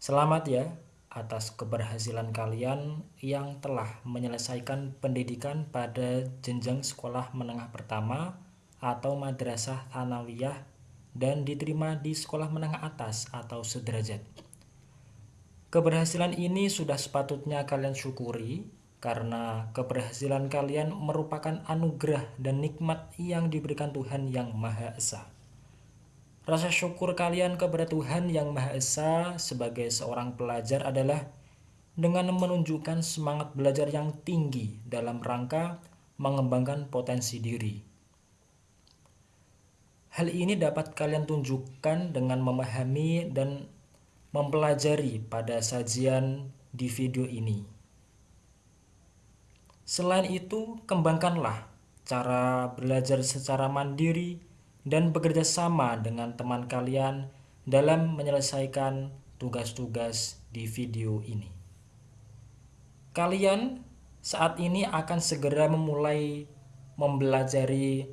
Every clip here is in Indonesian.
Selamat ya atas keberhasilan kalian yang telah menyelesaikan pendidikan pada jenjang sekolah menengah pertama atau madrasah thanawiyah dan diterima di sekolah menengah atas atau sederajat. Keberhasilan ini sudah sepatutnya kalian syukuri karena keberhasilan kalian merupakan anugerah dan nikmat yang diberikan Tuhan Yang Maha Esa. Rasa syukur kalian kepada Tuhan Yang Maha Esa sebagai seorang pelajar adalah dengan menunjukkan semangat belajar yang tinggi dalam rangka mengembangkan potensi diri. Hal ini dapat kalian tunjukkan dengan memahami dan mempelajari pada sajian di video ini. Selain itu, kembangkanlah cara belajar secara mandiri dan bekerja sama dengan teman kalian dalam menyelesaikan tugas-tugas di video ini. Kalian saat ini akan segera memulai mempelajari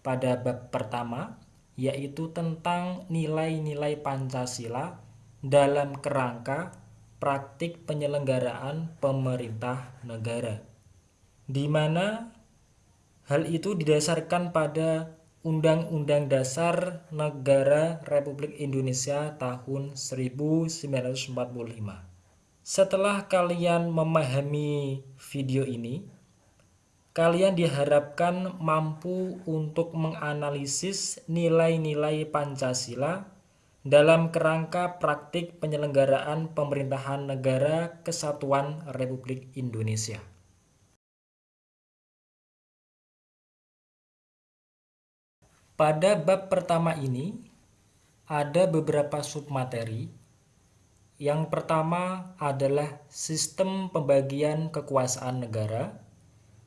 pada bab pertama yaitu tentang nilai-nilai Pancasila dalam kerangka praktik penyelenggaraan pemerintah negara di mana hal itu didasarkan pada Undang-Undang Dasar Negara Republik Indonesia tahun 1945. Setelah kalian memahami video ini, kalian diharapkan mampu untuk menganalisis nilai-nilai Pancasila dalam kerangka praktik penyelenggaraan pemerintahan negara kesatuan Republik Indonesia. Pada bab pertama ini, ada beberapa submateri. Yang pertama adalah sistem pembagian kekuasaan negara.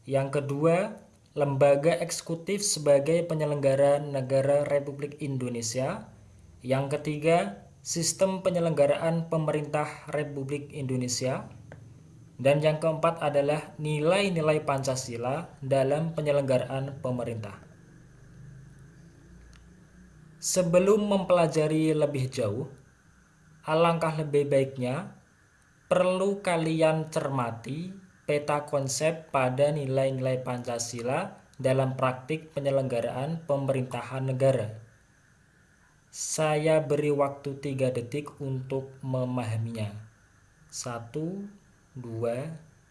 Yang kedua, lembaga eksekutif sebagai penyelenggara negara Republik Indonesia. Yang ketiga, sistem penyelenggaraan pemerintah Republik Indonesia. Dan yang keempat adalah nilai-nilai Pancasila dalam penyelenggaraan pemerintah. Sebelum mempelajari lebih jauh, alangkah lebih baiknya perlu kalian cermati peta konsep pada nilai-nilai Pancasila dalam praktik penyelenggaraan pemerintahan negara. Saya beri waktu 3 detik untuk memahaminya. 1, 2,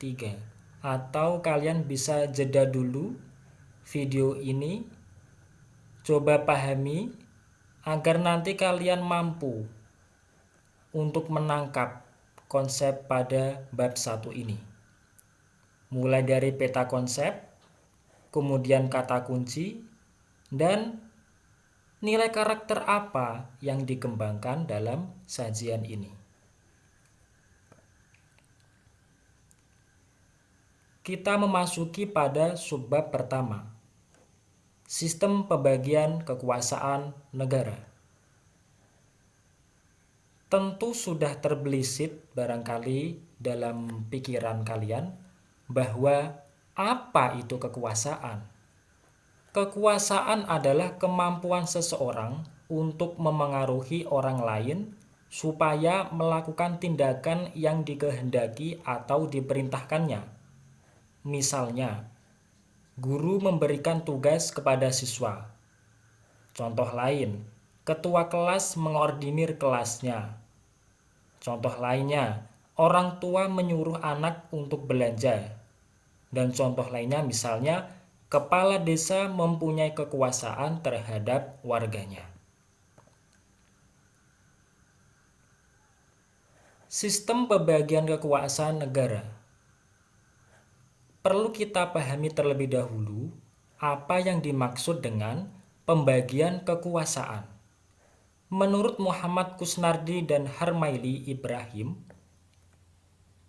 3. Atau kalian bisa jeda dulu video ini, coba pahami agar nanti kalian mampu untuk menangkap konsep pada bab satu ini. Mulai dari peta konsep, kemudian kata kunci, dan nilai karakter apa yang dikembangkan dalam sajian ini. Kita memasuki pada subbab pertama, Sistem pembagian kekuasaan negara. Tentu sudah terbelisik barangkali dalam pikiran kalian bahwa apa itu kekuasaan? Kekuasaan adalah kemampuan seseorang untuk memengaruhi orang lain supaya melakukan tindakan yang dikehendaki atau diperintahkannya. Misalnya, guru memberikan tugas kepada siswa. Contoh lain, ketua kelas mengordinir kelasnya. Contoh lainnya, orang tua menyuruh anak untuk belanja. Dan contoh lainnya misalnya, kepala desa mempunyai kekuasaan terhadap warganya. Sistem pembagian kekuasaan negara perlu kita pahami terlebih dahulu apa yang dimaksud dengan pembagian kekuasaan. Menurut Muhammad Kusnardi dan Harmaili Ibrahim,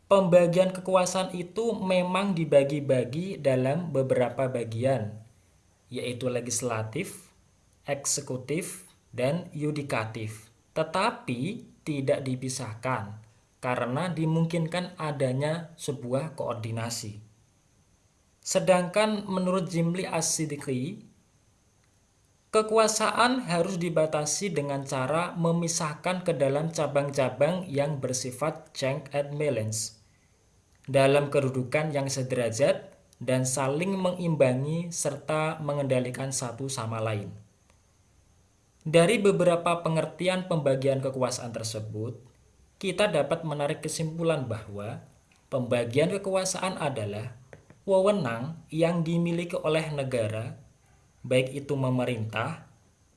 pembagian kekuasaan itu memang dibagi-bagi dalam beberapa bagian, yaitu legislatif, eksekutif, dan yudikatif, tetapi tidak dipisahkan karena dimungkinkan adanya sebuah koordinasi. Sedangkan menurut Jimli As-Siddiqi, Kekuasaan harus dibatasi dengan cara memisahkan ke dalam cabang-cabang yang bersifat check and balance dalam kedudukan yang sederajat dan saling mengimbangi serta mengendalikan satu sama lain. Dari beberapa pengertian pembagian kekuasaan tersebut, kita dapat menarik kesimpulan bahwa pembagian kekuasaan adalah wewenang yang dimiliki oleh negara baik itu memerintah,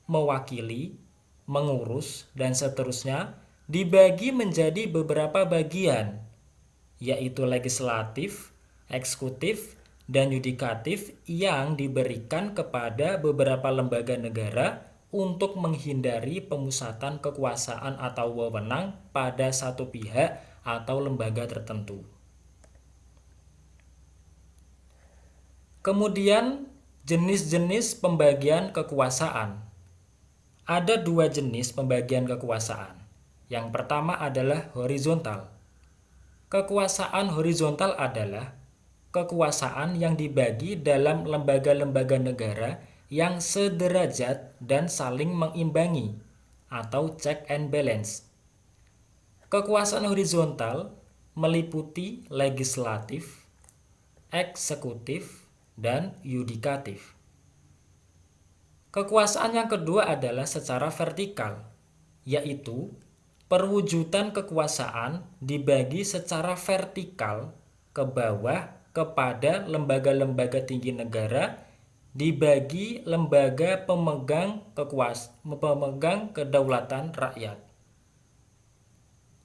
mewakili, mengurus, dan seterusnya, dibagi menjadi beberapa bagian, yaitu legislatif, eksekutif, dan yudikatif yang diberikan kepada beberapa lembaga negara untuk menghindari pemusatan kekuasaan atau wewenang pada satu pihak atau lembaga tertentu. Kemudian Jenis-jenis pembagian kekuasaan. Ada dua jenis pembagian kekuasaan. Yang pertama adalah horizontal. Kekuasaan horizontal adalah kekuasaan yang dibagi dalam lembaga-lembaga negara yang sederajat dan saling mengimbangi atau check and balance. Kekuasaan horizontal meliputi legislatif, eksekutif, dan yudikatif. Kekuasaan yang kedua adalah secara vertikal, yaitu perwujudan kekuasaan dibagi secara vertikal ke bawah kepada lembaga-lembaga tinggi negara dibagi lembaga pemegang kekuas pemegang kedaulatan rakyat.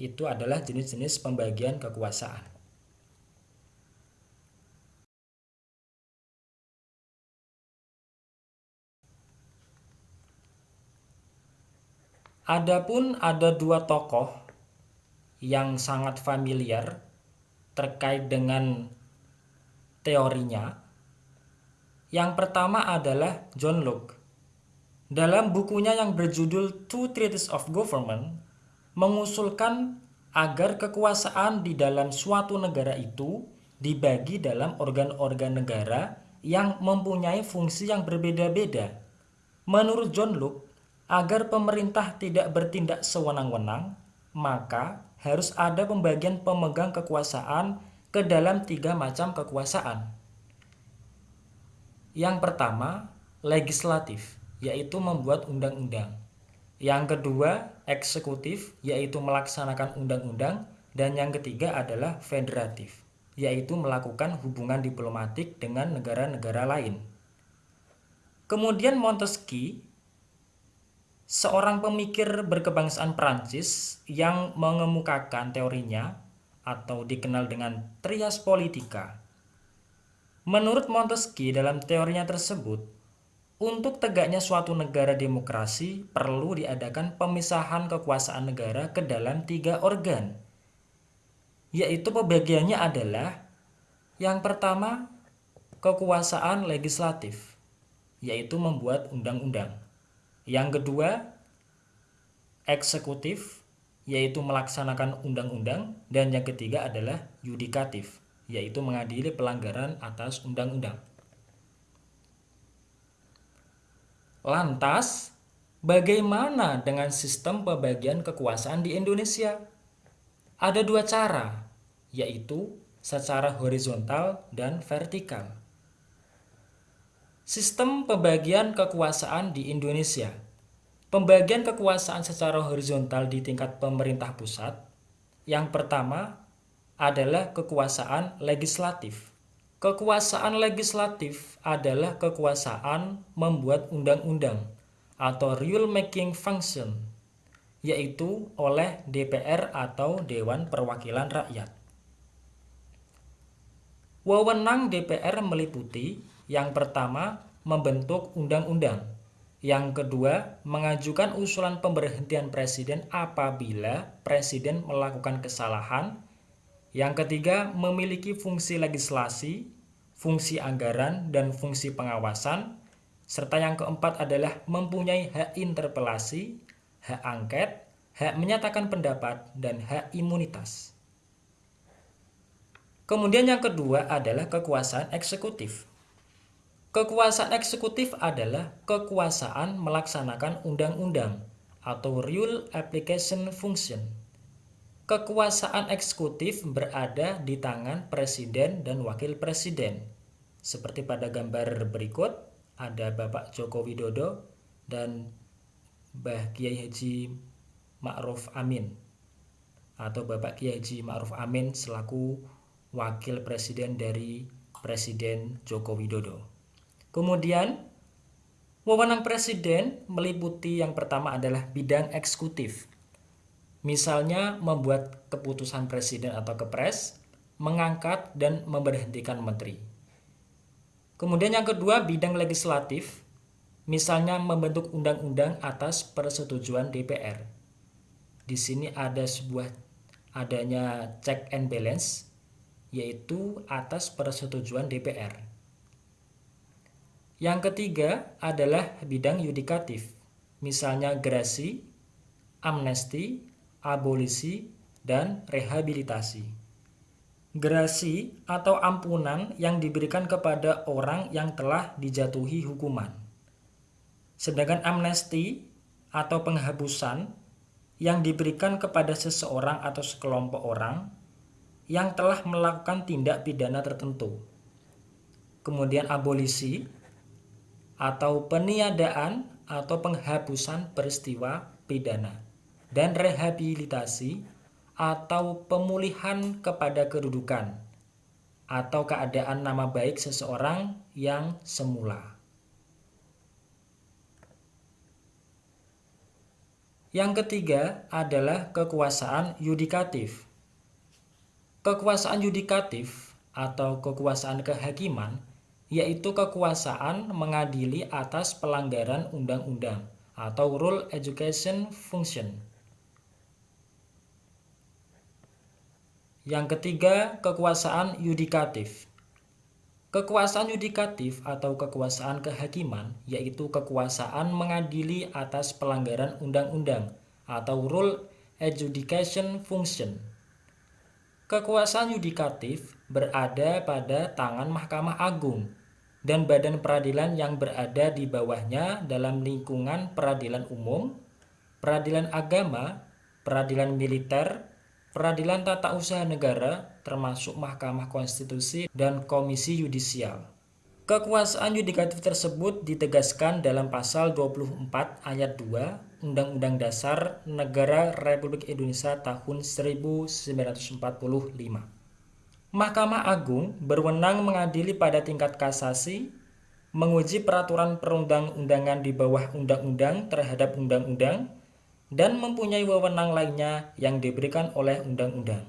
Itu adalah jenis-jenis pembagian kekuasaan. Adapun ada dua tokoh yang sangat familiar terkait dengan teorinya. Yang pertama adalah John Locke. Dalam bukunya yang berjudul Two Treatises of Government, mengusulkan agar kekuasaan di dalam suatu negara itu dibagi dalam organ-organ negara yang mempunyai fungsi yang berbeda-beda. Menurut John Locke, Agar pemerintah tidak bertindak sewenang-wenang, maka harus ada pembagian pemegang kekuasaan ke dalam tiga macam kekuasaan. Yang pertama, legislatif, yaitu membuat undang-undang. Yang kedua, eksekutif, yaitu melaksanakan undang-undang. Dan yang ketiga adalah federatif, yaitu melakukan hubungan diplomatik dengan negara-negara lain. Kemudian Montesquieu seorang pemikir berkebangsaan Prancis yang mengemukakan teorinya atau dikenal dengan trias politika. Menurut Montesquieu dalam teorinya tersebut, untuk tegaknya suatu negara demokrasi perlu diadakan pemisahan kekuasaan negara ke dalam tiga organ, yaitu pembagiannya adalah yang pertama kekuasaan legislatif, yaitu membuat undang-undang. Yang kedua, eksekutif, yaitu melaksanakan undang-undang. Dan yang ketiga adalah yudikatif, yaitu mengadili pelanggaran atas undang-undang. Lantas, bagaimana dengan sistem pembagian kekuasaan di Indonesia? Ada dua cara, yaitu secara horizontal dan vertikal. Sistem pembagian kekuasaan di Indonesia. Pembagian kekuasaan secara horizontal di tingkat pemerintah pusat. Yang pertama adalah kekuasaan legislatif. Kekuasaan legislatif adalah kekuasaan membuat undang-undang atau rule making function, yaitu oleh DPR atau Dewan Perwakilan Rakyat. Wewenang DPR meliputi yang pertama, membentuk undang-undang. Yang kedua, mengajukan usulan pemberhentian presiden apabila presiden melakukan kesalahan. Yang ketiga, memiliki fungsi legislasi, fungsi anggaran, dan fungsi pengawasan. Serta yang keempat adalah mempunyai hak interpelasi, hak angket, hak menyatakan pendapat, dan hak imunitas. Kemudian yang kedua adalah kekuasaan eksekutif. Kekuasaan eksekutif adalah kekuasaan melaksanakan undang-undang atau rule application function. Kekuasaan eksekutif berada di tangan presiden dan wakil presiden. Seperti pada gambar berikut, ada Bapak Joko Widodo dan Mbah Kiai Haji Ma'ruf Amin atau Bapak Kiai Haji Ma'ruf Amin selaku wakil presiden dari Presiden Joko Widodo. Kemudian, wewenang presiden meliputi yang pertama adalah bidang eksekutif. Misalnya membuat keputusan presiden atau kepres, mengangkat dan memberhentikan menteri. Kemudian yang kedua bidang legislatif, misalnya membentuk undang-undang atas persetujuan DPR. Di sini ada sebuah adanya check and balance yaitu atas persetujuan DPR. Yang ketiga adalah bidang yudikatif, misalnya gerasi, amnesti, abolisi, dan rehabilitasi. Gerasi atau ampunan yang diberikan kepada orang yang telah dijatuhi hukuman. Sedangkan amnesti atau penghapusan yang diberikan kepada seseorang atau sekelompok orang yang telah melakukan tindak pidana tertentu. Kemudian abolisi atau peniadaan atau penghapusan peristiwa pidana dan rehabilitasi atau pemulihan kepada kedudukan atau keadaan nama baik seseorang yang semula. Yang ketiga adalah kekuasaan yudikatif. Kekuasaan yudikatif atau kekuasaan kehakiman yaitu kekuasaan mengadili atas pelanggaran undang-undang atau rule education function. Yang ketiga, kekuasaan yudikatif. Kekuasaan yudikatif atau kekuasaan kehakiman yaitu kekuasaan mengadili atas pelanggaran undang-undang atau rule adjudication function. Kekuasaan yudikatif berada pada tangan Mahkamah Agung dan badan peradilan yang berada di bawahnya dalam lingkungan peradilan umum, peradilan agama, peradilan militer, peradilan tata usaha negara, termasuk Mahkamah Konstitusi dan Komisi Yudisial. Kekuasaan yudikatif tersebut ditegaskan dalam pasal 24 ayat 2 Undang-Undang Dasar Negara Republik Indonesia tahun 1945. Mahkamah Agung berwenang mengadili pada tingkat kasasi, menguji peraturan perundang-undangan di bawah undang-undang terhadap undang-undang, dan mempunyai wewenang lainnya yang diberikan oleh undang-undang.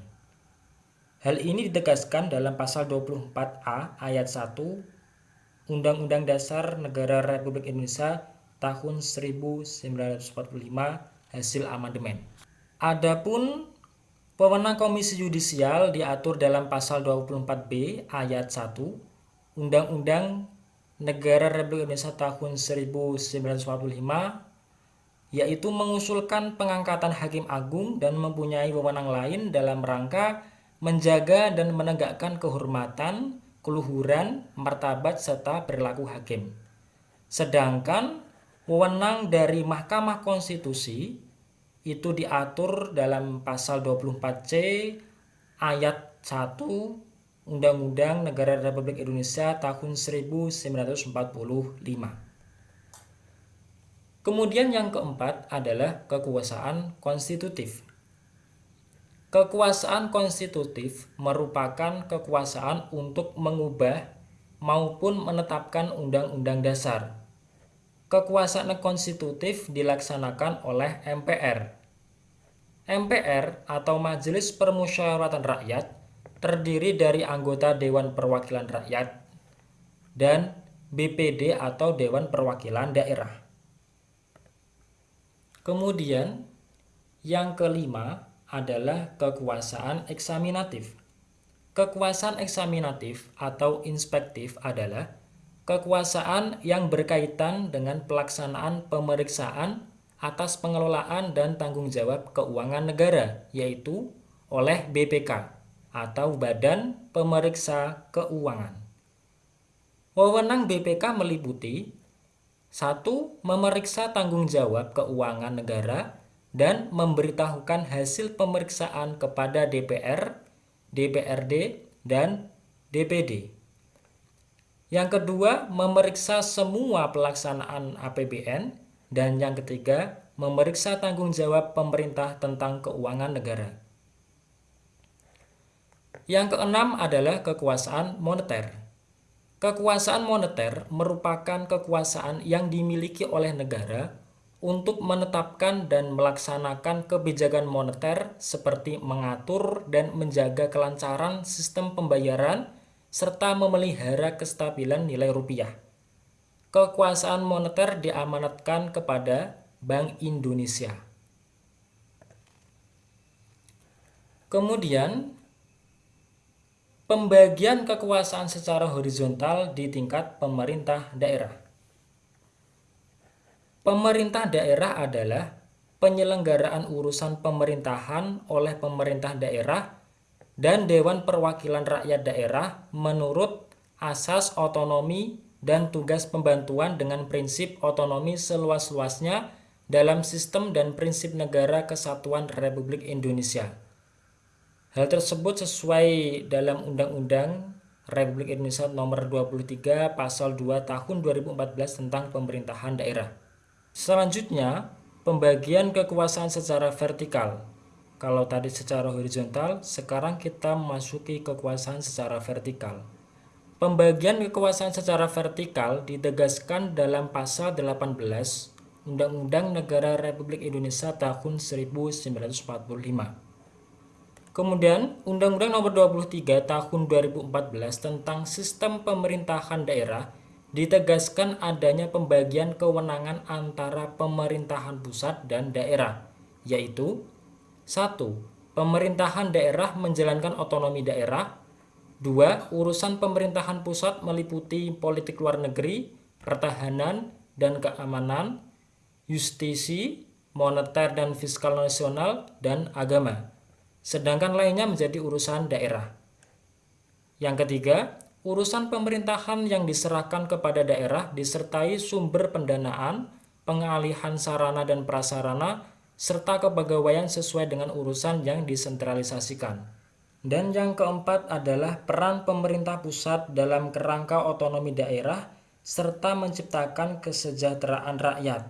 Hal ini ditegaskan dalam pasal 24A ayat 1 Undang-Undang Dasar Negara Republik Indonesia tahun 1945 hasil amandemen. Adapun Wewenang Komisi Yudisial diatur dalam pasal 24B ayat 1 Undang-Undang Negara Republik Indonesia tahun 1945 yaitu mengusulkan pengangkatan hakim agung dan mempunyai wewenang lain dalam rangka menjaga dan menegakkan kehormatan, keluhuran, martabat serta perilaku hakim. Sedangkan wewenang dari Mahkamah Konstitusi itu diatur dalam pasal 24C ayat 1 Undang-Undang Negara Republik Indonesia tahun 1945. Kemudian yang keempat adalah kekuasaan konstitutif. Kekuasaan konstitutif merupakan kekuasaan untuk mengubah maupun menetapkan undang-undang dasar kekuasaan konstitutif dilaksanakan oleh MPR. MPR atau Majelis Permusyawaratan Rakyat terdiri dari anggota Dewan Perwakilan Rakyat dan BPD atau Dewan Perwakilan Daerah. Kemudian yang kelima adalah kekuasaan eksaminatif. Kekuasaan eksaminatif atau inspektif adalah kekuasaan yang berkaitan dengan pelaksanaan pemeriksaan atas pengelolaan dan tanggung jawab keuangan negara, yaitu oleh BPK atau Badan Pemeriksa Keuangan. Wewenang BPK meliputi satu, memeriksa tanggung jawab keuangan negara dan memberitahukan hasil pemeriksaan kepada DPR, DPRD, dan DPD. Yang kedua, memeriksa semua pelaksanaan APBN dan yang ketiga, memeriksa tanggung jawab pemerintah tentang keuangan negara. Yang keenam adalah kekuasaan moneter. Kekuasaan moneter merupakan kekuasaan yang dimiliki oleh negara untuk menetapkan dan melaksanakan kebijakan moneter seperti mengatur dan menjaga kelancaran sistem pembayaran serta memelihara kestabilan nilai rupiah. Kekuasaan moneter diamanatkan kepada Bank Indonesia. Kemudian, pembagian kekuasaan secara horizontal di tingkat pemerintah daerah. Pemerintah daerah adalah penyelenggaraan urusan pemerintahan oleh pemerintah daerah dan Dewan Perwakilan Rakyat Daerah menurut asas otonomi dan tugas pembantuan dengan prinsip otonomi seluas-luasnya dalam sistem dan prinsip negara kesatuan Republik Indonesia. Hal tersebut sesuai dalam Undang-Undang Republik Indonesia Nomor 23 Pasal 2 Tahun 2014 tentang Pemerintahan Daerah. Selanjutnya, pembagian kekuasaan secara vertikal. Kalau tadi secara horizontal, sekarang kita memasuki kekuasaan secara vertikal. Pembagian kekuasaan secara vertikal ditegaskan dalam pasal 18 Undang-Undang Negara Republik Indonesia tahun 1945. Kemudian, Undang-Undang Nomor 23 Tahun 2014 tentang Sistem Pemerintahan Daerah ditegaskan adanya pembagian kewenangan antara pemerintahan pusat dan daerah, yaitu 1. Pemerintahan daerah menjalankan otonomi daerah 2. Urusan pemerintahan pusat meliputi politik luar negeri, pertahanan dan keamanan, justisi, moneter dan fiskal nasional, dan agama. Sedangkan lainnya menjadi urusan daerah. Yang ketiga, Urusan pemerintahan yang diserahkan kepada daerah disertai sumber pendanaan, pengalihan sarana dan prasarana, serta kepegawaian sesuai dengan urusan yang disentralisasikan. Dan yang keempat adalah peran pemerintah pusat dalam kerangka otonomi daerah serta menciptakan kesejahteraan rakyat,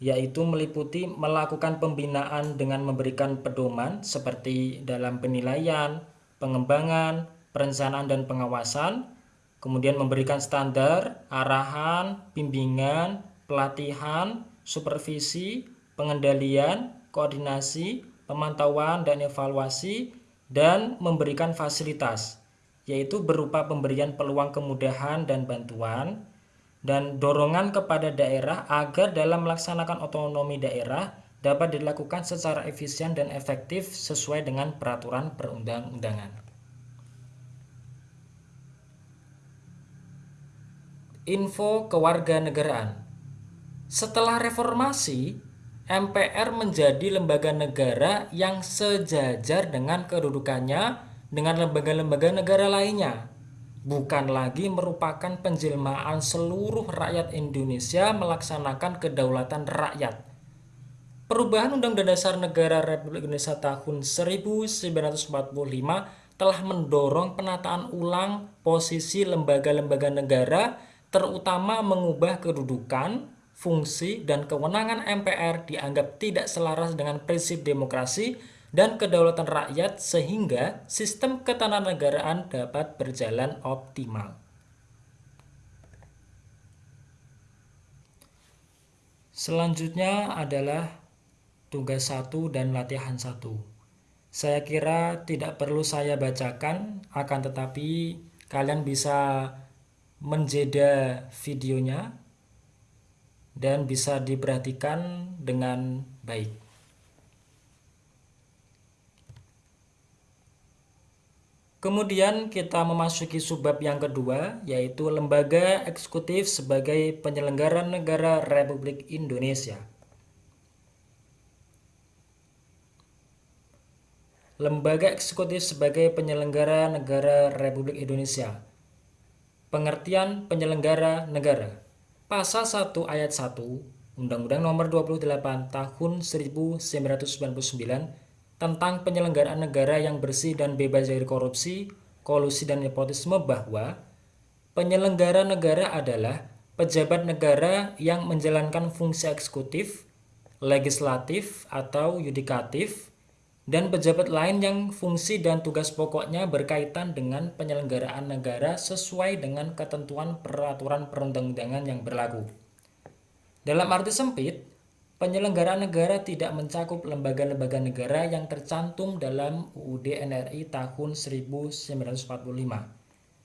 yaitu meliputi melakukan pembinaan dengan memberikan pedoman seperti dalam penilaian, pengembangan, perencanaan dan pengawasan, kemudian memberikan standar, arahan, bimbingan, pelatihan, supervisi, pengendalian, koordinasi, pemantauan dan evaluasi, dan memberikan fasilitas, yaitu berupa pemberian peluang kemudahan dan bantuan, dan dorongan kepada daerah agar dalam melaksanakan otonomi daerah dapat dilakukan secara efisien dan efektif sesuai dengan peraturan perundang-undangan. info kewarganegaraan. Setelah reformasi, MPR menjadi lembaga negara yang sejajar dengan kedudukannya dengan lembaga-lembaga negara lainnya. Bukan lagi merupakan penjelmaan seluruh rakyat Indonesia melaksanakan kedaulatan rakyat. Perubahan Undang-Undang Dasar Negara Republik Indonesia tahun 1945 telah mendorong penataan ulang posisi lembaga-lembaga negara terutama mengubah kedudukan, fungsi, dan kewenangan MPR dianggap tidak selaras dengan prinsip demokrasi dan kedaulatan rakyat sehingga sistem ketatanegaraan dapat berjalan optimal. Selanjutnya adalah tugas satu dan latihan satu. Saya kira tidak perlu saya bacakan, akan tetapi kalian bisa menjeda videonya dan bisa diperhatikan dengan baik. Kemudian kita memasuki subbab yang kedua yaitu lembaga eksekutif sebagai penyelenggara negara Republik Indonesia. Lembaga eksekutif sebagai penyelenggara negara Republik Indonesia Pengertian penyelenggara negara. Pasal 1 ayat 1 Undang-Undang Nomor 28 Tahun 1999 tentang penyelenggaraan negara yang bersih dan bebas dari korupsi, kolusi dan nepotisme bahwa penyelenggara negara adalah pejabat negara yang menjalankan fungsi eksekutif, legislatif atau yudikatif dan pejabat lain yang fungsi dan tugas pokoknya berkaitan dengan penyelenggaraan negara sesuai dengan ketentuan peraturan perundang-undangan yang berlaku. Dalam arti sempit, penyelenggaraan negara tidak mencakup lembaga-lembaga negara yang tercantum dalam UUD NRI tahun 1945.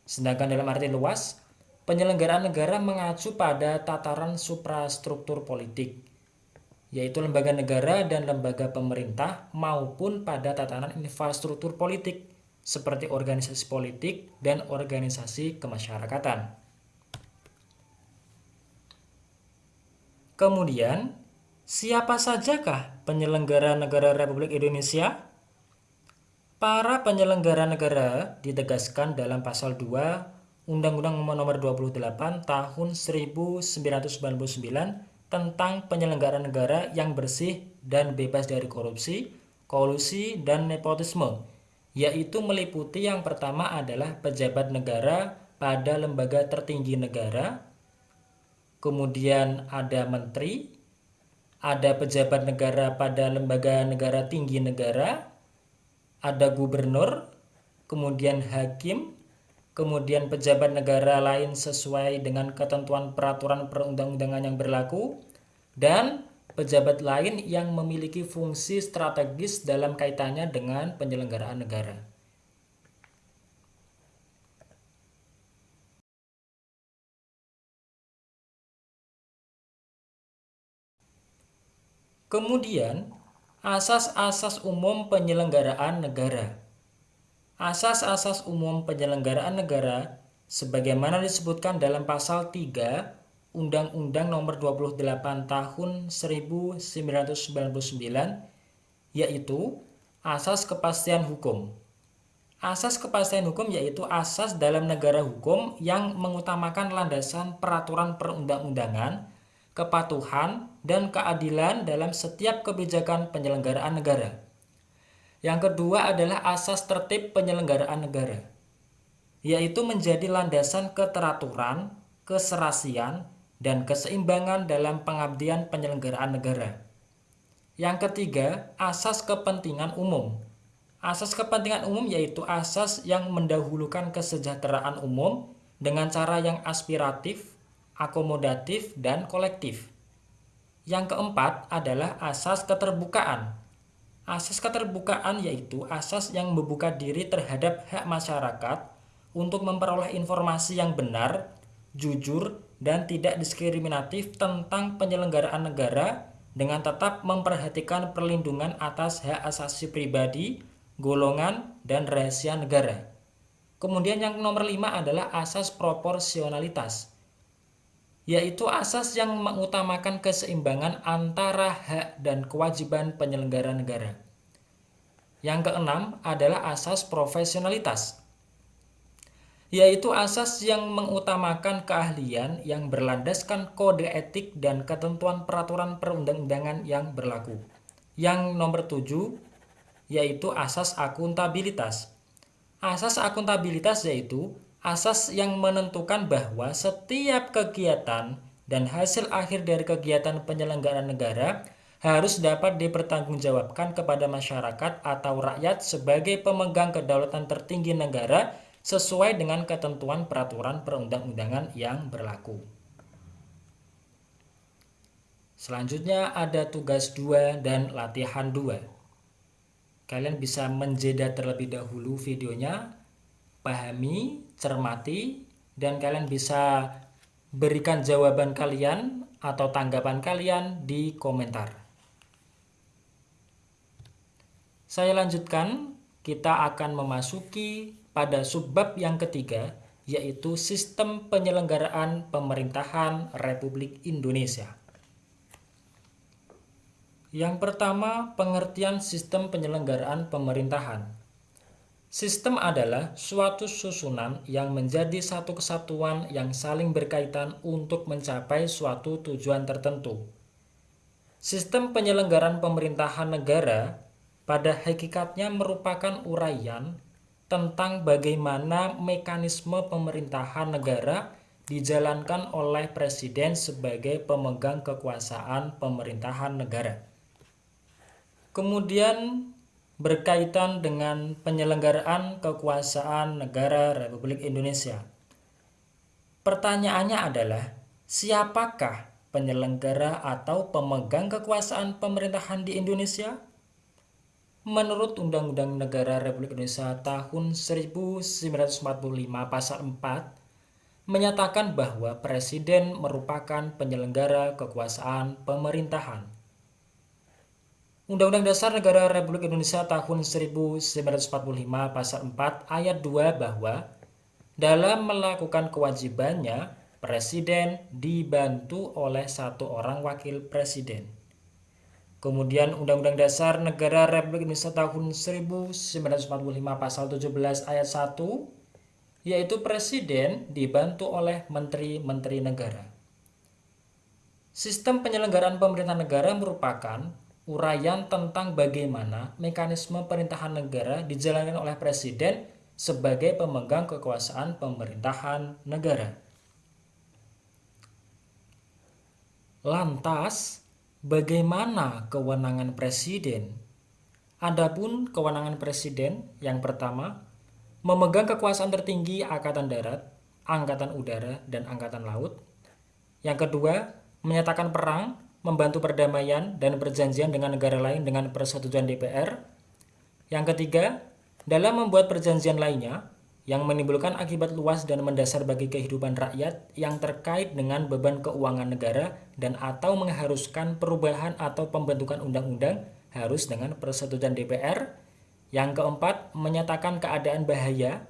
Sedangkan dalam arti luas, penyelenggaraan negara mengacu pada tataran suprastruktur politik, yaitu lembaga negara dan lembaga pemerintah maupun pada tatanan infrastruktur politik seperti organisasi politik dan organisasi kemasyarakatan. Kemudian, siapa sajakah penyelenggara negara Republik Indonesia? Para penyelenggara negara ditegaskan dalam pasal 2 Undang-Undang Nomor 28 Tahun 1999 tentang penyelenggaraan negara yang bersih dan bebas dari korupsi, kolusi, dan nepotisme, yaitu meliputi yang pertama adalah pejabat negara pada lembaga tertinggi negara, kemudian ada menteri, ada pejabat negara pada lembaga negara tinggi negara, ada gubernur, kemudian hakim, kemudian pejabat negara lain sesuai dengan ketentuan peraturan perundang-undangan yang berlaku, dan pejabat lain yang memiliki fungsi strategis dalam kaitannya dengan penyelenggaraan negara. Kemudian, asas-asas umum penyelenggaraan negara. Asas-asas umum penyelenggaraan negara sebagaimana disebutkan dalam pasal 3 Undang-Undang Nomor 28 Tahun 1999 yaitu asas kepastian hukum. Asas kepastian hukum yaitu asas dalam negara hukum yang mengutamakan landasan peraturan perundang-undangan, kepatuhan, dan keadilan dalam setiap kebijakan penyelenggaraan negara. Yang kedua adalah asas tertib penyelenggaraan negara, yaitu menjadi landasan keteraturan, keserasian, dan keseimbangan dalam pengabdian penyelenggaraan negara. Yang ketiga, asas kepentingan umum. Asas kepentingan umum yaitu asas yang mendahulukan kesejahteraan umum dengan cara yang aspiratif, akomodatif, dan kolektif. Yang keempat adalah asas keterbukaan Asas keterbukaan yaitu asas yang membuka diri terhadap hak masyarakat untuk memperoleh informasi yang benar, jujur, dan tidak diskriminatif tentang penyelenggaraan negara dengan tetap memperhatikan perlindungan atas hak asasi pribadi, golongan, dan rahasia negara. Kemudian yang nomor lima adalah asas proporsionalitas, yaitu asas yang mengutamakan keseimbangan antara hak dan kewajiban penyelenggara negara. Yang keenam adalah asas profesionalitas, yaitu asas yang mengutamakan keahlian yang berlandaskan kode etik dan ketentuan peraturan perundang-undangan yang berlaku. Yang nomor tujuh yaitu asas akuntabilitas. Asas akuntabilitas yaitu asas yang menentukan bahwa setiap kegiatan dan hasil akhir dari kegiatan penyelenggaraan negara harus dapat dipertanggungjawabkan kepada masyarakat atau rakyat sebagai pemegang kedaulatan tertinggi negara sesuai dengan ketentuan peraturan perundang-undangan yang berlaku. Selanjutnya ada tugas 2 dan latihan 2. Kalian bisa menjeda terlebih dahulu videonya pahami, cermati, dan kalian bisa berikan jawaban kalian atau tanggapan kalian di komentar. Saya lanjutkan, kita akan memasuki pada subbab yang ketiga, yaitu sistem penyelenggaraan pemerintahan Republik Indonesia. Yang pertama, pengertian sistem penyelenggaraan pemerintahan. Sistem adalah suatu susunan yang menjadi satu kesatuan yang saling berkaitan untuk mencapai suatu tujuan tertentu. Sistem penyelenggaraan pemerintahan negara pada hakikatnya merupakan uraian tentang bagaimana mekanisme pemerintahan negara dijalankan oleh presiden sebagai pemegang kekuasaan pemerintahan negara. Kemudian berkaitan dengan penyelenggaraan kekuasaan negara Republik Indonesia. Pertanyaannya adalah, siapakah penyelenggara atau pemegang kekuasaan pemerintahan di Indonesia? Menurut Undang-Undang Negara Republik Indonesia tahun 1945 pasal 4 menyatakan bahwa presiden merupakan penyelenggara kekuasaan pemerintahan. Undang-Undang Dasar Negara Republik Indonesia tahun 1945 pasal 4 ayat 2 bahwa dalam melakukan kewajibannya, presiden dibantu oleh satu orang wakil presiden. Kemudian Undang-Undang Dasar Negara Republik Indonesia tahun 1945 pasal 17 ayat 1 yaitu presiden dibantu oleh menteri-menteri negara. Sistem penyelenggaraan pemerintahan negara merupakan uraian tentang bagaimana mekanisme pemerintahan negara dijalankan oleh presiden sebagai pemegang kekuasaan pemerintahan negara. Lantas, bagaimana kewenangan presiden? Adapun kewenangan presiden yang pertama, memegang kekuasaan tertinggi angkatan darat, angkatan udara, dan angkatan laut. Yang kedua, menyatakan perang membantu perdamaian dan perjanjian dengan negara lain dengan persetujuan DPR. Yang ketiga, dalam membuat perjanjian lainnya yang menimbulkan akibat luas dan mendasar bagi kehidupan rakyat yang terkait dengan beban keuangan negara dan atau mengharuskan perubahan atau pembentukan undang-undang harus dengan persetujuan DPR. Yang keempat, menyatakan keadaan bahaya,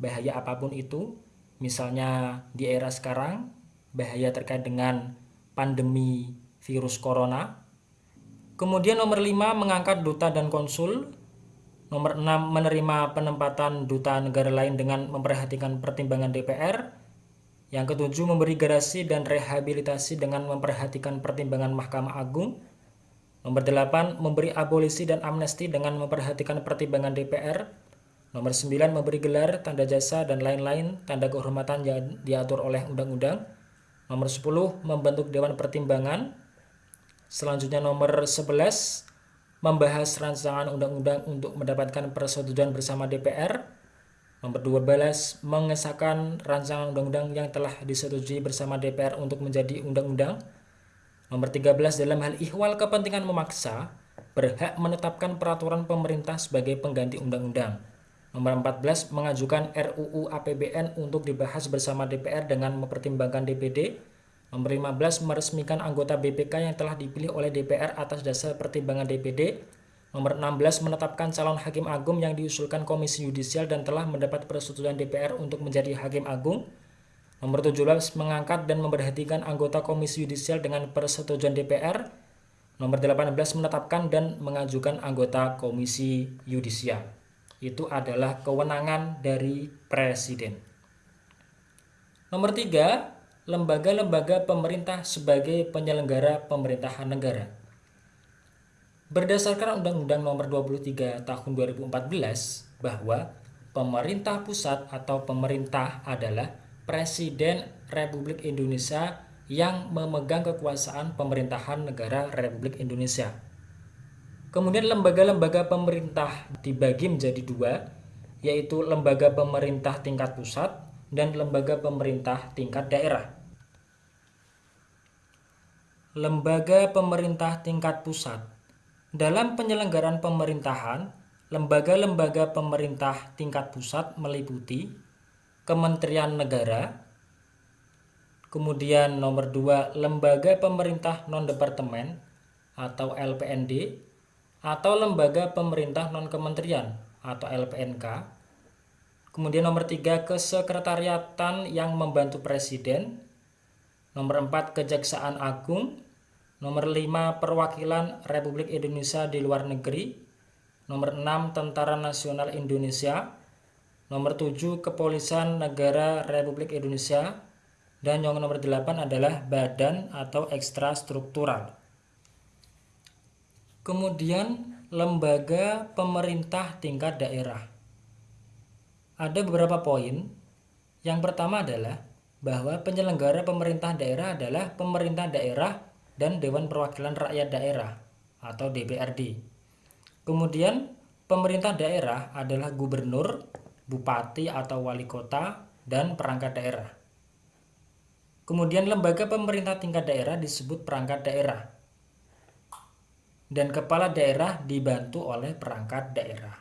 bahaya apa pun itu, misalnya di era sekarang, bahaya terkait dengan pandemi virus corona. Kemudian nomor 5 mengangkat duta dan konsul. Nomor 6 menerima penempatan duta negara lain dengan memperhatikan pertimbangan DPR. Yang ketujuh memberi garasi dan rehabilitasi dengan memperhatikan pertimbangan Mahkamah Agung. Nomor 8 memberi abolisi dan amnesti dengan memperhatikan pertimbangan DPR. Nomor 9 memberi gelar, tanda jasa, dan lain-lain tanda kehormatan yang diatur oleh undang-undang. Nomor 10 membentuk Dewan Pertimbangan. Selanjutnya nomor 11 membahas rancangan undang-undang untuk mendapatkan persetujuan bersama DPR. Nomor 12 mengesahkan rancangan undang-undang yang telah disetujui bersama DPR untuk menjadi undang-undang. Nomor 13 dalam hal ihwal kepentingan memaksa berhak menetapkan peraturan pemerintah sebagai pengganti undang-undang. Nomor 14 mengajukan RUU APBN untuk dibahas bersama DPR dengan mempertimbangkan DPD. Nomor 15 meresmikan anggota BPK yang telah dipilih oleh DPR atas dasar pertimbangan DPD. Nomor 16 menetapkan calon hakim agung yang diusulkan Komisi Yudisial dan telah mendapat persetujuan DPR untuk menjadi hakim agung. Nomor 17 mengangkat dan memberhentikan anggota Komisi Yudisial dengan persetujuan DPR. Nomor 18 menetapkan dan mengajukan anggota Komisi Yudisial. Itu adalah kewenangan dari Presiden. Nomor 3, lembaga-lembaga pemerintah sebagai penyelenggara pemerintahan negara. Berdasarkan Undang-Undang Nomor 23 Tahun 2014 bahwa pemerintah pusat atau pemerintah adalah Presiden Republik Indonesia yang memegang kekuasaan pemerintahan negara Republik Indonesia. Kemudian lembaga-lembaga pemerintah dibagi menjadi dua, yaitu lembaga pemerintah tingkat pusat dan lembaga pemerintah tingkat daerah. Lembaga pemerintah tingkat pusat. Dalam penyelenggaraan pemerintahan, lembaga-lembaga pemerintah tingkat pusat meliputi Kementerian Negara, kemudian nomor 2 lembaga pemerintah non-departemen atau LPND, atau lembaga pemerintah non-kementerian atau LPNK, kemudian nomor 3 kesekretariatan yang membantu presiden, nomor 4 Kejaksaan Agung, Nomor 5 perwakilan Republik Indonesia di luar negeri. nomor 6 Tentara Nasional Indonesia, nomor 7 Kepolisian Negara Republik Indonesia, dan yang nomor 8 adalah badan atau ekstra struktural. Kemudian lembaga pemerintah tingkat daerah. Ada beberapa poin. Yang pertama adalah bahwa penyelenggara pemerintah daerah adalah pemerintah daerah dan Dewan Perwakilan Rakyat Daerah atau DPRD. Kemudian pemerintah daerah adalah gubernur, bupati atau wali kota, dan perangkat daerah. Kemudian lembaga pemerintah tingkat daerah disebut perangkat daerah. Dan kepala daerah dibantu oleh perangkat daerah.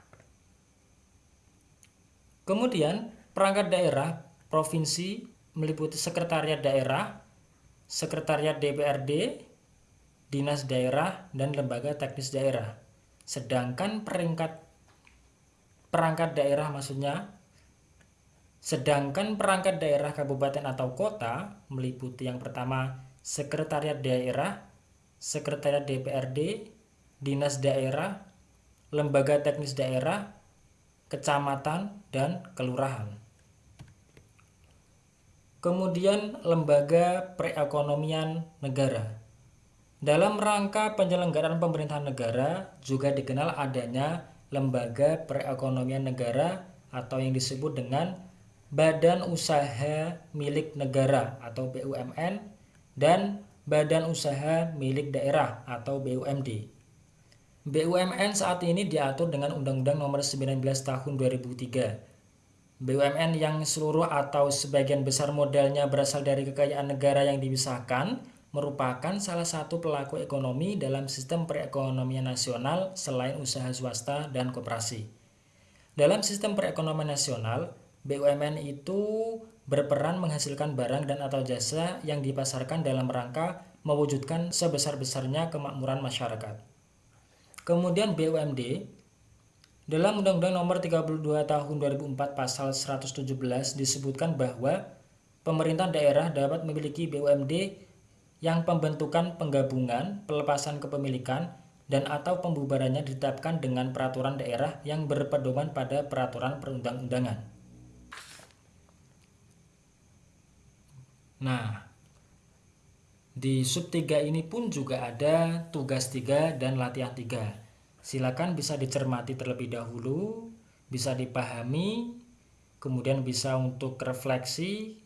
Kemudian perangkat daerah provinsi meliputi sekretariat daerah, sekretariat DPRD, dinas daerah, dan lembaga teknis daerah. Sedangkan peringkat perangkat daerah maksudnya sedangkan perangkat daerah kabupaten atau kota meliputi yang pertama sekretariat daerah, sekretariat DPRD, dinas daerah, lembaga teknis daerah, kecamatan, dan kelurahan. Kemudian lembaga perekonomian negara. Dalam rangka penyelenggaraan pemerintahan negara juga dikenal adanya lembaga perekonomian negara atau yang disebut dengan Badan Usaha Milik Negara atau BUMN dan Badan Usaha Milik Daerah atau BUMD. BUMN saat ini diatur dengan Undang-Undang Nomor 19 Tahun 2003. BUMN yang seluruh atau sebagian besar modalnya berasal dari kekayaan negara yang dipisahkan merupakan salah satu pelaku ekonomi dalam sistem perekonomian nasional selain usaha swasta dan koperasi. Dalam sistem perekonomian nasional, BUMN itu berperan menghasilkan barang dan atau jasa yang dipasarkan dalam rangka mewujudkan sebesar-besarnya kemakmuran masyarakat. Kemudian BUMD dalam Undang-Undang Nomor 32 Tahun 2004 Pasal 117 disebutkan bahwa pemerintah daerah dapat memiliki BUMD yang pembentukan penggabungan, pelepasan kepemilikan, dan atau pembubarannya ditetapkan dengan peraturan daerah yang berpedoman pada peraturan perundang-undangan. Nah, di sub 3 ini pun juga ada tugas 3 dan latihan 3. Silakan bisa dicermati terlebih dahulu, bisa dipahami, kemudian bisa untuk refleksi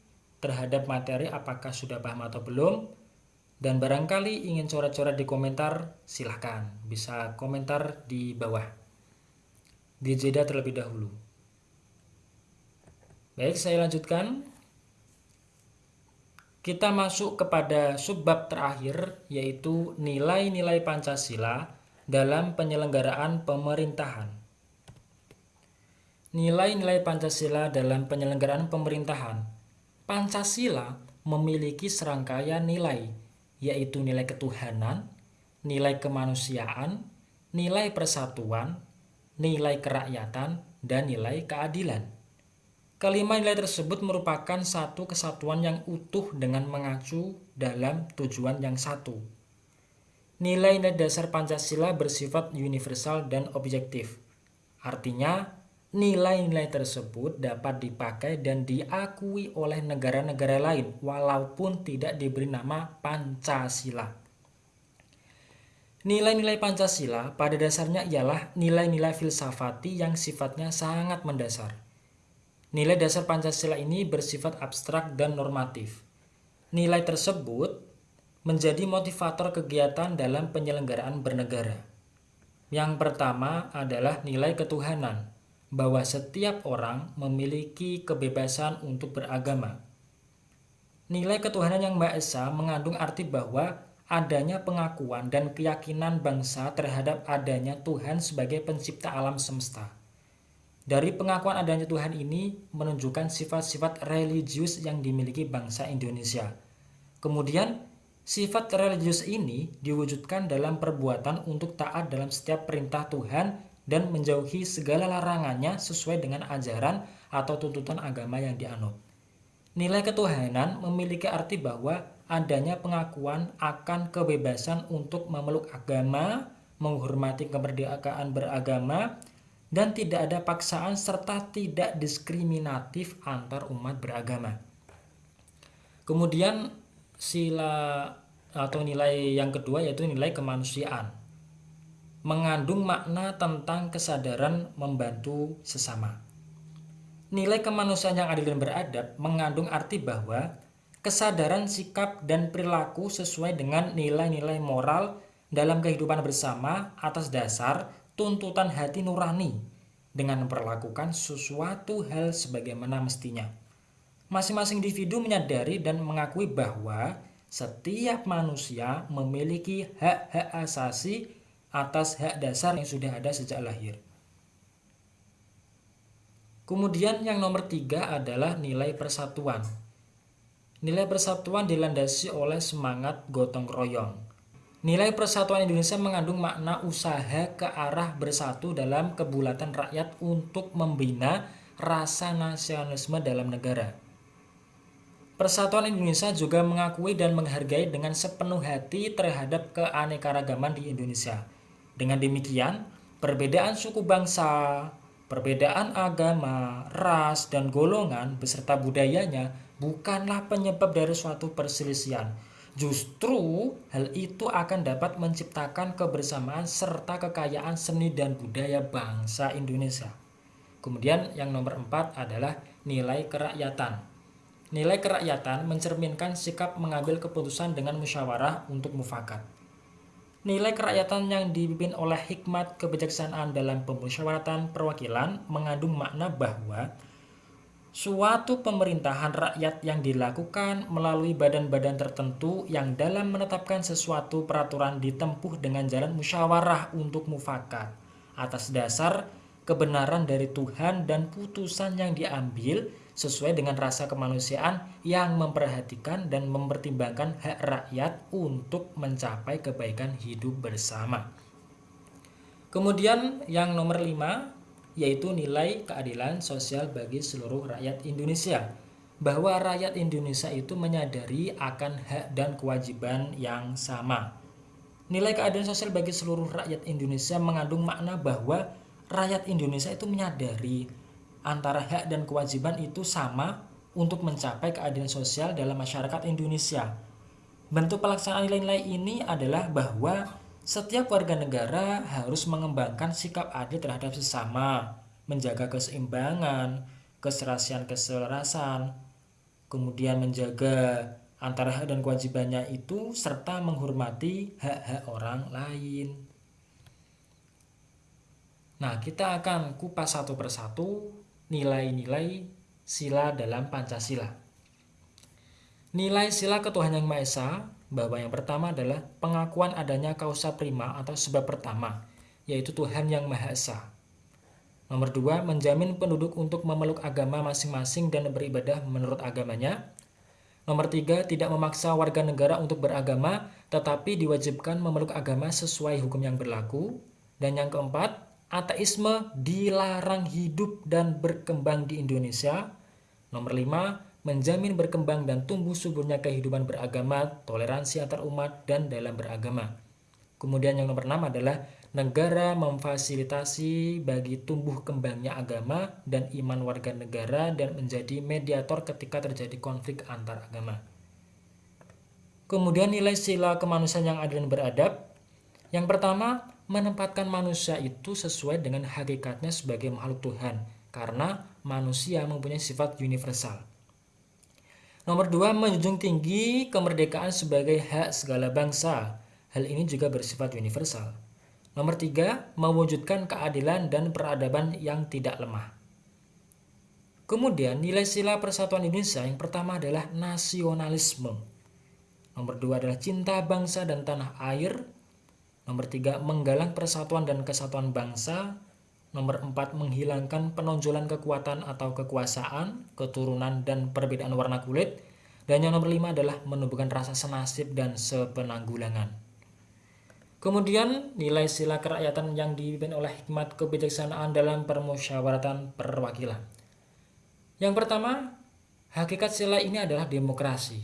terhadap materi apakah sudah paham atau belum, dan barangkali ingin coret-coret di komentar, silahkan. Bisa komentar di bawah. Di jeda terlebih dahulu. Baik, saya lanjutkan. Kita masuk kepada subbab terakhir, yaitu nilai-nilai Pancasila dalam penyelenggaraan pemerintahan. Nilai-nilai Pancasila dalam penyelenggaraan pemerintahan. Pancasila memiliki serangkaian nilai yaitu nilai ketuhanan, nilai kemanusiaan, nilai persatuan, nilai kerakyatan, dan nilai keadilan. Kelima nilai tersebut merupakan satu kesatuan yang utuh dengan mengacu dalam tujuan yang satu. Nilai-nilai dasar Pancasila bersifat universal dan objektif. Artinya, Nilai-nilai tersebut dapat dipakai dan diakui oleh negara-negara lain walaupun tidak diberi nama Pancasila. Nilai-nilai Pancasila pada dasarnya ialah nilai-nilai filsafati yang sifatnya sangat mendasar. Nilai dasar Pancasila ini bersifat abstrak dan normatif. Nilai tersebut menjadi motivator kegiatan dalam penyelenggaraan bernegara. Yang pertama adalah nilai ketuhanan bahwa setiap orang memiliki kebebasan untuk beragama. Nilai ketuhanan yang Maha Esa mengandung arti bahwa adanya pengakuan dan keyakinan bangsa terhadap adanya Tuhan sebagai pencipta alam semesta. Dari pengakuan adanya Tuhan ini menunjukkan sifat-sifat religius yang dimiliki bangsa Indonesia. Kemudian, sifat religius ini diwujudkan dalam perbuatan untuk taat dalam setiap perintah Tuhan dan menjauhi segala larangannya sesuai dengan ajaran atau tuntutan agama yang dianut. Nilai ketuhanan memiliki arti bahwa adanya pengakuan akan kebebasan untuk memeluk agama, menghormati kemerdekaan beragama, dan tidak ada paksaan serta tidak diskriminatif antar umat beragama. Kemudian sila atau nilai yang kedua yaitu nilai kemanusiaan. Mengandung makna tentang kesadaran membantu sesama. Nilai kemanusiaan yang adil dan beradab mengandung arti bahwa kesadaran sikap dan perilaku sesuai dengan nilai-nilai moral dalam kehidupan bersama atas dasar tuntutan hati nurani dengan memperlakukan sesuatu hal sebagaimana mestinya. Masing-masing individu menyadari dan mengakui bahwa setiap manusia memiliki hak-hak asasi atas hak dasar yang sudah ada sejak lahir. Kemudian yang nomor tiga adalah nilai persatuan. Nilai persatuan dilandasi oleh semangat gotong royong. Nilai persatuan Indonesia mengandung makna usaha ke arah bersatu dalam kebulatan rakyat untuk membina rasa nasionalisme dalam negara. Persatuan Indonesia juga mengakui dan menghargai dengan sepenuh hati terhadap keanekaragaman di Indonesia. Dengan demikian, perbedaan suku bangsa, Perbedaan agama, ras, dan golongan beserta budayanya bukanlah penyebab dari suatu perselisihan. Justru hal itu akan dapat menciptakan kebersamaan serta kekayaan seni dan budaya bangsa Indonesia. Kemudian yang nomor empat adalah nilai kerakyatan. Nilai kerakyatan mencerminkan sikap mengambil keputusan dengan musyawarah untuk mufakat. Nilai kerakyatan yang dipimpin oleh hikmat kebijaksanaan dalam pemusyawaratan perwakilan mengandung makna bahwa suatu pemerintahan rakyat yang dilakukan melalui badan-badan tertentu yang dalam menetapkan sesuatu peraturan ditempuh dengan jalan musyawarah untuk mufakat atas dasar kebenaran dari Tuhan dan putusan yang diambil sesuai dengan rasa kemanusiaan yang memperhatikan dan mempertimbangkan hak rakyat untuk mencapai kebaikan hidup bersama. Kemudian yang nomor lima yaitu nilai keadilan sosial bagi seluruh rakyat Indonesia bahwa rakyat Indonesia itu menyadari akan hak dan kewajiban yang sama. Nilai keadilan sosial bagi seluruh rakyat Indonesia mengandung makna bahwa rakyat Indonesia itu menyadari antara hak dan kewajiban itu sama untuk mencapai keadilan sosial dalam masyarakat Indonesia. Bentuk pelaksanaan nilai-nilai ini adalah bahwa setiap warga negara harus mengembangkan sikap adil terhadap sesama, menjaga keseimbangan, keserasian keselarasan, kemudian menjaga antara hak dan kewajibannya itu serta menghormati hak-hak orang lain. Nah, kita akan kupas satu persatu nilai-nilai sila dalam Pancasila. Nilai sila ketuhanan yang Maha Esa bahwa yang pertama adalah pengakuan adanya kausa prima atau sebab pertama, yaitu Tuhan yang Maha Esa. Nomor dua, menjamin penduduk untuk memeluk agama masing-masing dan beribadah menurut agamanya. Nomor tiga, tidak memaksa warga negara untuk beragama, tetapi diwajibkan memeluk agama sesuai hukum yang berlaku. Dan yang keempat, ateisme dilarang hidup dan berkembang di Indonesia. Nomor 5, menjamin berkembang dan tumbuh suburnya kehidupan beragama, toleransi antar umat, dan dalam beragama. Kemudian yang nomor 6 adalah negara memfasilitasi bagi tumbuh kembangnya agama dan iman warga negara dan menjadi mediator ketika terjadi konflik antar agama. Kemudian nilai sila kemanusiaan yang adil dan beradab. Yang pertama, menempatkan manusia itu sesuai dengan hakikatnya sebagai makhluk Tuhan karena manusia mempunyai sifat universal. Nomor dua, menjunjung tinggi kemerdekaan sebagai hak segala bangsa. Hal ini juga bersifat universal. Nomor tiga, mewujudkan keadilan dan peradaban yang tidak lemah. Kemudian nilai sila persatuan Indonesia yang pertama adalah nasionalisme. Nomor dua adalah cinta bangsa dan tanah air. Nomor tiga, menggalang persatuan dan kesatuan bangsa. Nomor empat, menghilangkan penonjolan kekuatan atau kekuasaan, keturunan, dan perbedaan warna kulit. Dan yang nomor lima adalah menumbuhkan rasa senasib dan sepenanggulangan. Kemudian, nilai sila kerakyatan yang dipimpin oleh hikmat kebijaksanaan dalam permusyawaratan perwakilan. Yang pertama, hakikat sila ini adalah demokrasi.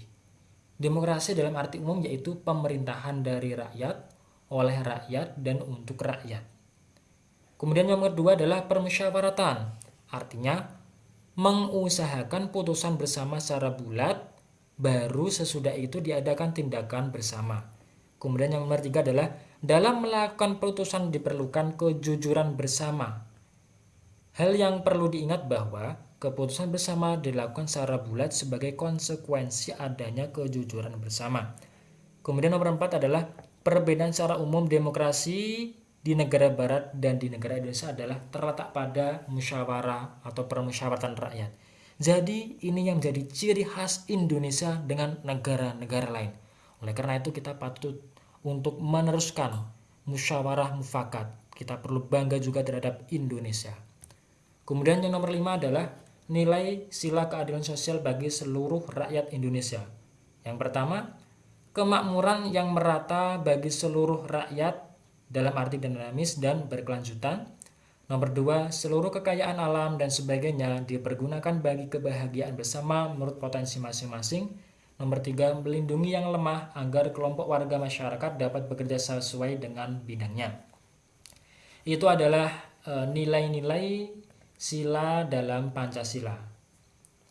Demokrasi dalam arti umum yaitu pemerintahan dari rakyat oleh rakyat dan untuk rakyat. Kemudian yang kedua adalah permusyawaratan, artinya mengusahakan putusan bersama secara bulat, baru sesudah itu diadakan tindakan bersama. Kemudian yang nomor tiga adalah dalam melakukan putusan diperlukan kejujuran bersama. Hal yang perlu diingat bahwa keputusan bersama dilakukan secara bulat sebagai konsekuensi adanya kejujuran bersama. Kemudian nomor empat adalah perbedaan secara umum demokrasi di negara barat dan di negara Indonesia adalah terletak pada musyawarah atau permusyawaratan rakyat. Jadi ini yang menjadi ciri khas Indonesia dengan negara-negara lain. Oleh karena itu kita patut untuk meneruskan musyawarah mufakat. Kita perlu bangga juga terhadap Indonesia. Kemudian yang nomor lima adalah nilai sila keadilan sosial bagi seluruh rakyat Indonesia. Yang pertama, kemakmuran yang merata bagi seluruh rakyat dalam arti dinamis dan berkelanjutan. Nomor dua, seluruh kekayaan alam dan sebagainya dipergunakan bagi kebahagiaan bersama menurut potensi masing-masing. Nomor tiga, melindungi yang lemah agar kelompok warga masyarakat dapat bekerja sesuai dengan bidangnya. Itu adalah eh, nilai-nilai sila dalam Pancasila.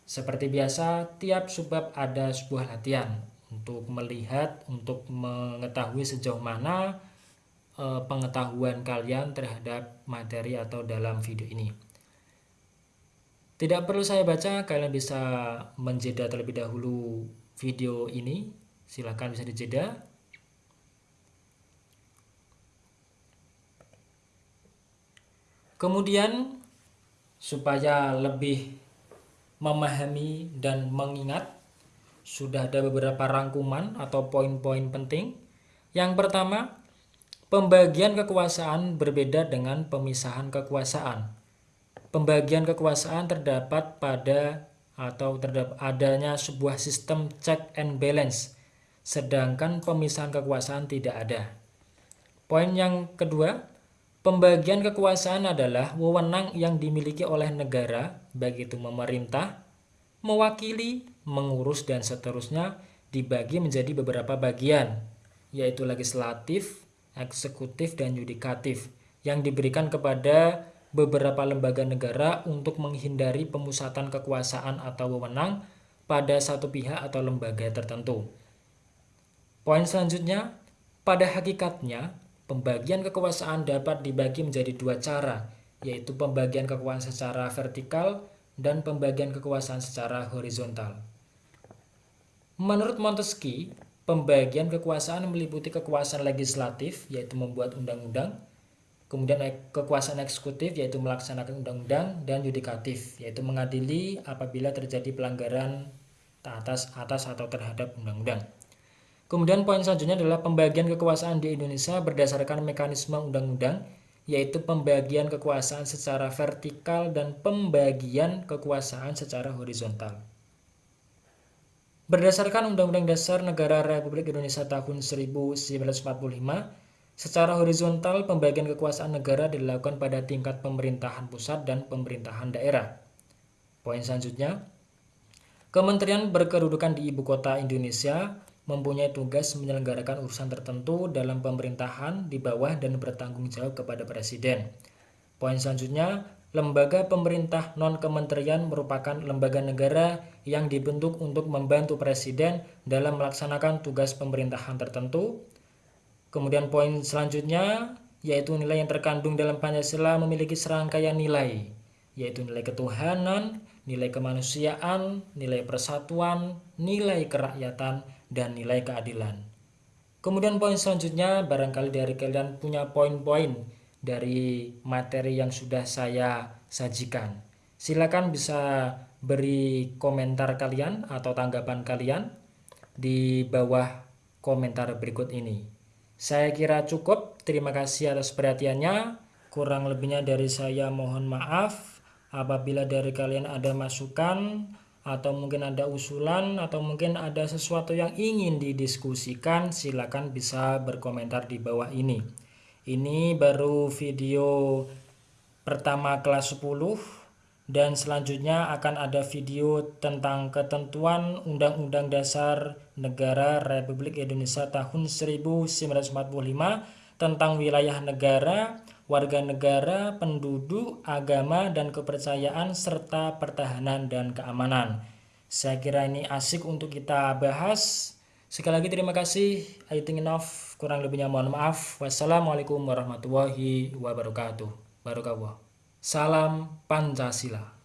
Seperti biasa, tiap subbab ada sebuah latihan untuk melihat, untuk mengetahui sejauh mana e, pengetahuan kalian terhadap materi atau dalam video ini. Tidak perlu saya baca, kalian bisa menjeda terlebih dahulu video ini. Silahkan bisa dijeda. Kemudian supaya lebih memahami dan mengingat sudah ada beberapa rangkuman atau poin-poin penting. Yang pertama, pembagian kekuasaan berbeda dengan pemisahan kekuasaan. Pembagian kekuasaan terdapat pada atau terdapat adanya sebuah sistem check and balance, sedangkan pemisahan kekuasaan tidak ada. Poin yang kedua, Pembagian kekuasaan adalah wewenang yang dimiliki oleh negara, baik itu memerintah, mewakili, mengurus, dan seterusnya dibagi menjadi beberapa bagian, yaitu legislatif, eksekutif, dan yudikatif, yang diberikan kepada beberapa lembaga negara untuk menghindari pemusatan kekuasaan atau wewenang pada satu pihak atau lembaga tertentu. Poin selanjutnya, pada hakikatnya, Pembagian kekuasaan dapat dibagi menjadi dua cara, yaitu pembagian kekuasaan secara vertikal dan pembagian kekuasaan secara horizontal. Menurut Montesquieu, pembagian kekuasaan meliputi kekuasaan legislatif, yaitu membuat undang-undang, kemudian kekuasaan eksekutif, yaitu melaksanakan undang-undang, dan yudikatif, yaitu mengadili apabila terjadi pelanggaran atas atas atau terhadap undang-undang. Kemudian poin selanjutnya adalah pembagian kekuasaan di Indonesia berdasarkan mekanisme undang-undang, yaitu pembagian kekuasaan secara vertikal dan pembagian kekuasaan secara horizontal. Berdasarkan Undang-Undang Dasar Negara Republik Indonesia tahun 1945, secara horizontal pembagian kekuasaan negara dilakukan pada tingkat pemerintahan pusat dan pemerintahan daerah. Poin selanjutnya, Kementerian berkedudukan di ibu kota Indonesia mempunyai tugas menyelenggarakan urusan tertentu dalam pemerintahan di bawah dan bertanggung jawab kepada presiden. Poin selanjutnya, lembaga pemerintah non-kementerian merupakan lembaga negara yang dibentuk untuk membantu presiden dalam melaksanakan tugas pemerintahan tertentu. Kemudian poin selanjutnya, yaitu nilai yang terkandung dalam Pancasila memiliki serangkaian nilai, yaitu nilai ketuhanan, nilai kemanusiaan, nilai persatuan, nilai kerakyatan, dan nilai keadilan. Kemudian poin selanjutnya, barangkali dari kalian punya poin-poin dari materi yang sudah saya sajikan. Silakan bisa beri komentar kalian atau tanggapan kalian di bawah komentar berikut ini. Saya kira cukup. Terima kasih atas perhatiannya. Kurang lebihnya dari saya mohon maaf. Apabila dari kalian ada masukan atau mungkin ada usulan atau mungkin ada sesuatu yang ingin didiskusikan, silakan bisa berkomentar di bawah ini. Ini baru video pertama kelas 10 dan selanjutnya akan ada video tentang ketentuan Undang-Undang Dasar Negara Republik Indonesia tahun 1945 tentang wilayah negara, warga negara, penduduk, agama, dan kepercayaan, serta pertahanan dan keamanan. Saya kira ini asik untuk kita bahas. Sekali lagi terima kasih. I think enough. Kurang lebihnya mohon maaf. Wassalamualaikum warahmatullahi wabarakatuh. Barakawah. Salam Pancasila.